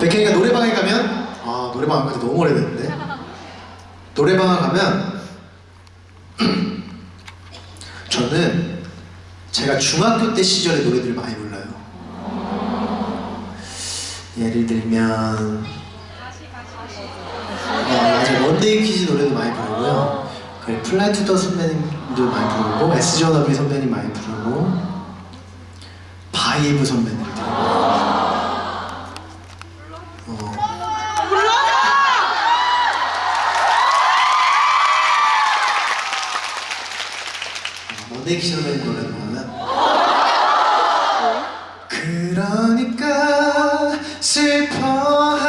백현이가 노래방에 가면 아 노래방 안 가지 너무 오래됐는데? 노래방에 가면 저는 제가 중학교 때 시절의 노래들을 많이 불러요. 예를 들면 어, 맞아요. 원데이 퀴즈 노래도 많이 부르고요. 그리고 플라이투더스카이 선배님도 많이 부르고 SG워너비 선배님 많이 부르고 바이브 선배님들 선배님 노래 보면 그러니까 슬퍼하면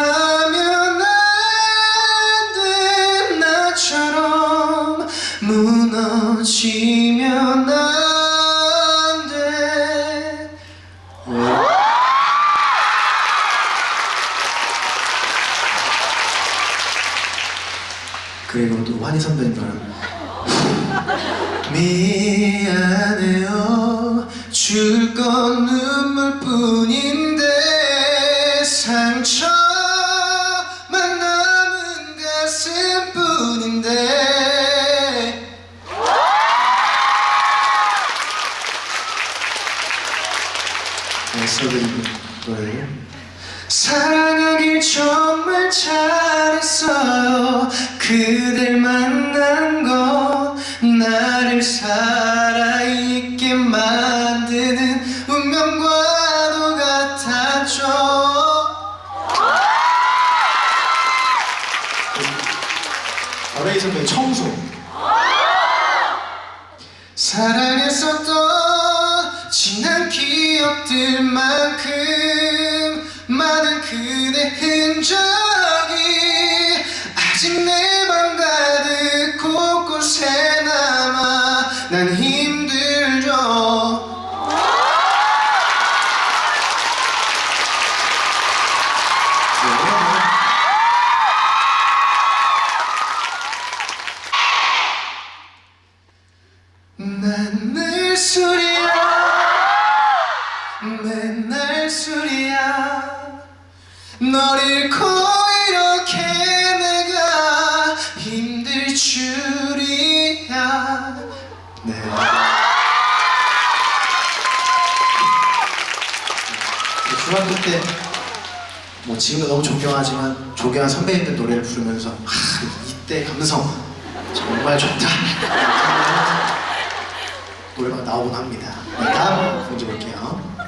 안돼. 나처럼 무너지면 안돼. 그리고 또 환희 선배님 노래 미안해요. 줄 건 눈물뿐인데 상처만 남은 가슴뿐인데. 노래를 사랑하길 정말 잘했어요. 그댈 만난 건 나를 살아있게 만드는 운명과도 같았죠. 어레이 선배 청소. 사랑했었던 지난 기억들만큼 많은 그대 흔적 난늘 술이야. 맨날 술이야. 널 잃고 이렇게 내가 힘들 줄이야. 네. 중학교 때 뭐 지금도 너무 존경하지만 존경한 선배님들 노래를 부르면서 아, 이때 감성 정말 좋다 노래방 나오곤 합니다. 네, 다음 문제 볼게요